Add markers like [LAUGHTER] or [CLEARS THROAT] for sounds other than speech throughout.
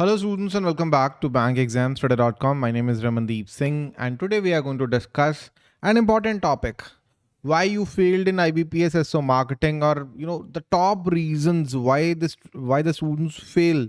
Hello students and welcome back to bankexamstudy.com. My name is Ramandeep Singh and today we are going to discuss an important topic. Why you failed in IBPS SO marketing or you know the top reasons why this why the students fail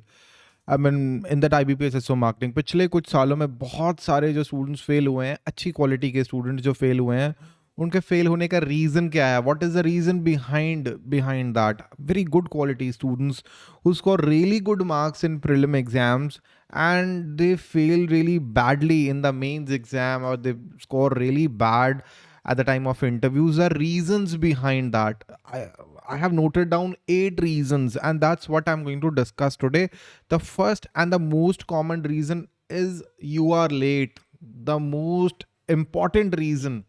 I mean in that IBPS SO marketing. पिछले कुछ सालों में बहुत सारे जो students fail हुए हैं अच्छी quality के students जो fail हुए हैं उनके फेल होने का रीजन क्या है what is the reason behind behind that very good quality students who score really good marks in prelim exams and they fail really badly in the mains exam or they score really bad at the time of interviews are reasons behind that I, I have noted down eight reasons and that's what i'm going to discuss today the first and the most common reason is you are late the most important reason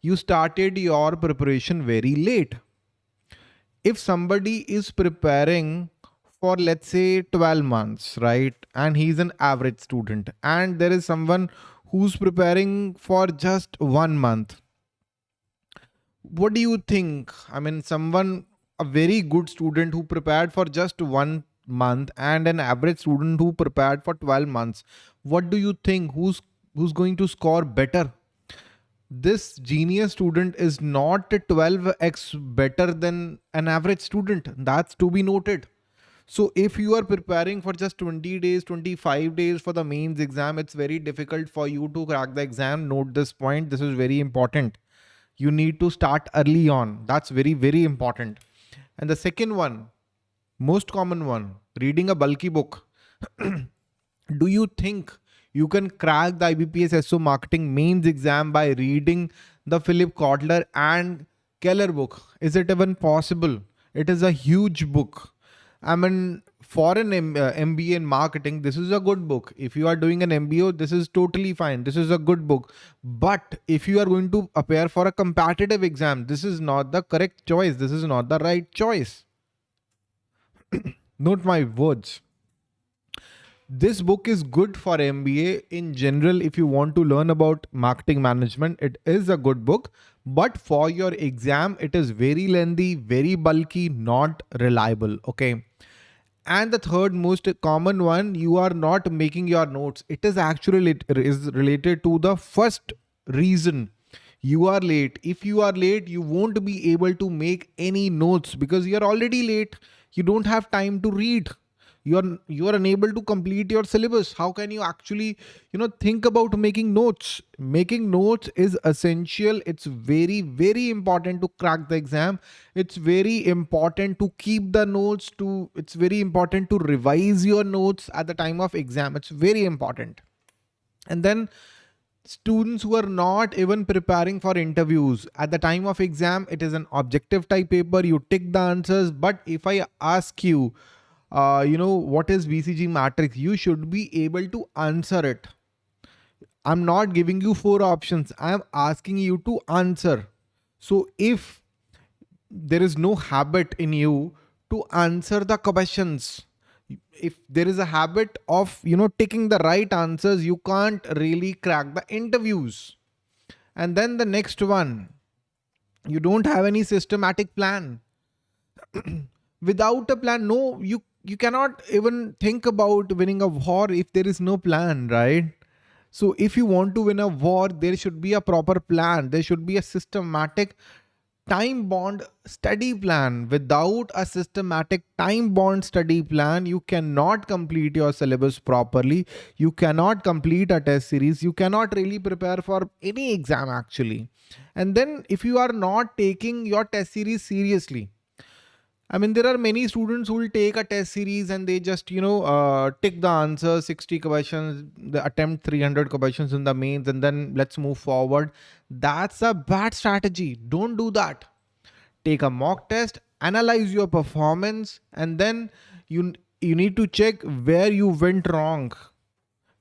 you started your preparation very late. If somebody is preparing for let's say 12 months, right? And he's an average student and there is someone who's preparing for just one month. What do you think? I mean, someone, a very good student who prepared for just one month and an average student who prepared for 12 months. What do you think? Who's, who's going to score better? This genius student is not 12x better than an average student. That's to be noted. So if you are preparing for just 20 days, 25 days for the mains exam, it's very difficult for you to crack the exam. Note this point. This is very important. You need to start early on. That's very, very important. And the second one, most common one, reading a bulky book. [CLEARS THROAT] Do you think you can crack the IBPS SO marketing mains exam by reading the Philip Kotler and Keller book. Is it even possible? It is a huge book. I mean, for an M uh, MBA in marketing, this is a good book. If you are doing an MBO, this is totally fine. This is a good book. But if you are going to appear for a competitive exam, this is not the correct choice. This is not the right choice. [COUGHS] Note my words this book is good for MBA in general. If you want to learn about marketing management, it is a good book, but for your exam, it is very lengthy, very bulky, not reliable. Okay. And the third most common one, you are not making your notes. It is actually is related to the first reason you are late. If you are late, you won't be able to make any notes because you're already late. You don't have time to read you are you are unable to complete your syllabus. How can you actually you know think about making notes? Making notes is essential. It's very very important to crack the exam. It's very important to keep the notes to it's very important to revise your notes at the time of exam. It's very important. And then students who are not even preparing for interviews at the time of exam it is an objective type paper. You tick the answers. But if i ask you uh, you know, what is BCG matrix, you should be able to answer it. I'm not giving you four options. I'm asking you to answer. So if there is no habit in you to answer the questions, if there is a habit of, you know, taking the right answers, you can't really crack the interviews. And then the next one, you don't have any systematic plan. [CLEARS THROAT] Without a plan, no, you you cannot even think about winning a war if there is no plan, right? So if you want to win a war, there should be a proper plan. There should be a systematic time bond study plan. Without a systematic time bond study plan, you cannot complete your syllabus properly. You cannot complete a test series. You cannot really prepare for any exam actually. And then if you are not taking your test series seriously, I mean, there are many students who will take a test series and they just, you know, uh, tick the answer 60 questions, the attempt 300 questions in the mains, and then let's move forward. That's a bad strategy. Don't do that. Take a mock test, analyze your performance, and then you, you need to check where you went wrong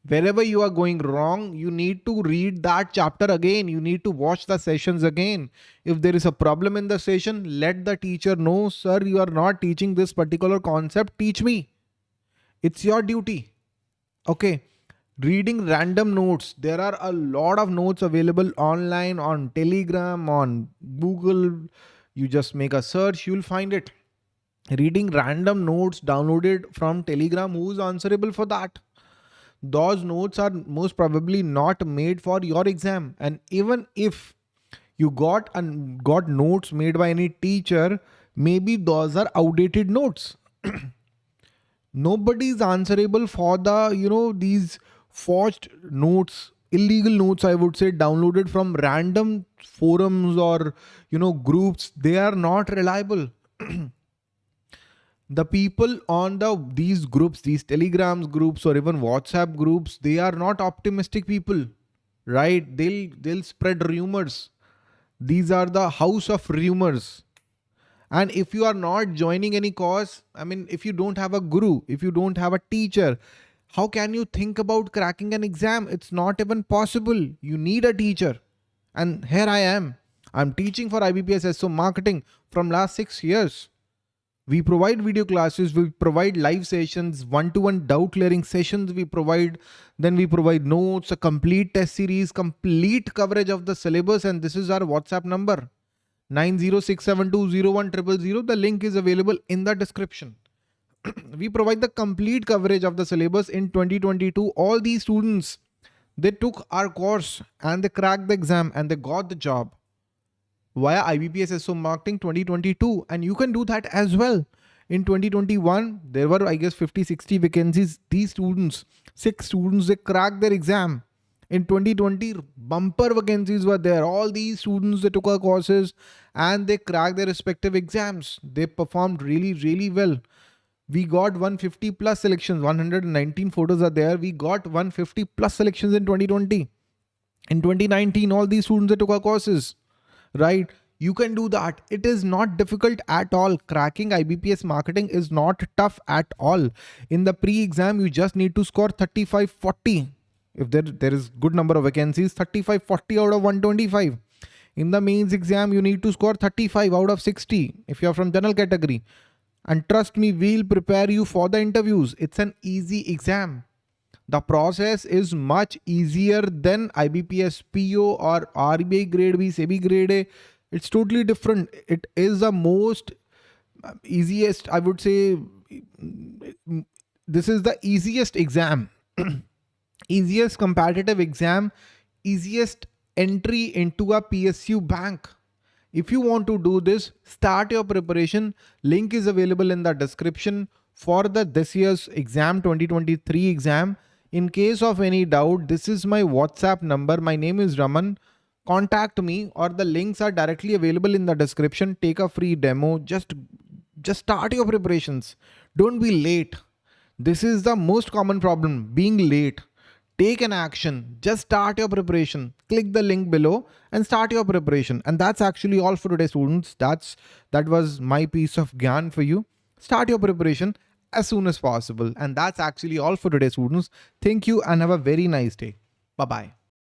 wherever you are going wrong, you need to read that chapter again. You need to watch the sessions again. If there is a problem in the session, let the teacher know, sir, you are not teaching this particular concept. Teach me. It's your duty. Okay. Reading random notes. There are a lot of notes available online on Telegram, on Google. You just make a search, you'll find it. reading random notes downloaded from telegram who's answerable for that those notes are most probably not made for your exam. And even if you got and got notes made by any teacher maybe those are outdated notes. [CLEARS THROAT] Nobody is answerable for the you know these forged notes illegal notes i would say downloaded from random forums or you know groups. They are not reliable [CLEARS THROAT] the people on the these groups these telegrams groups or even whatsapp groups they are not optimistic people right? They'll they'll spread rumors. These are the house of rumors. And if you are not joining any cause i mean if you don't have a guru if you don't have a teacher how can you think about cracking an exam? It's not even possible. You need a teacher. And here i am. I'm teaching for ibps so marketing from last 6 years we provide video classes, we provide live sessions, one-to-one doubt clearing sessions we provide, then we provide notes, a complete test series, complete coverage of the syllabus and this is our WhatsApp number 906720100. The link is available in the description. [CLEARS THROAT] we provide the complete coverage of the syllabus in 2022. All these students, they took our course and they cracked the exam and they got the job via IBPS SO Marketing 2022 and you can do that as well. In 2021, there were I guess 50, 60 vacancies. These students, six students, they cracked their exam. In 2020, bumper vacancies were there. All these students, they took our courses and they cracked their respective exams. They performed really, really well. We got 150 plus selections, 119 photos are there. We got 150 plus selections in 2020. In 2019, all these students, they took our courses right? You can do that. It is not difficult at all. Cracking IBPS marketing is not tough at all. In the pre-exam, you just need to score 35, 40. If there, there is good number of vacancies, 35, 40 out of 125. In the mains exam, you need to score 35 out of 60 if you're from general category. And trust me, we'll prepare you for the interviews. It's an easy exam. The process is much easier than IBPS PO or RBI grade B, SEBI grade A. It's totally different. It is the most uh, easiest, I would say, this is the easiest exam, [CLEARS THROAT] easiest competitive exam, easiest entry into a PSU bank. If you want to do this, start your preparation. Link is available in the description for the this year's exam 2023 exam in case of any doubt, this is my WhatsApp number. My name is Raman. Contact me or the links are directly available in the description. Take a free demo. Just, just start your preparations. Don't be late. This is the most common problem, being late. Take an action. Just start your preparation. Click the link below and start your preparation. And that's actually all for today, students. That's That was my piece of gyan for you. Start your preparation as soon as possible. And that's actually all for today, students. Thank you and have a very nice day. Bye-bye.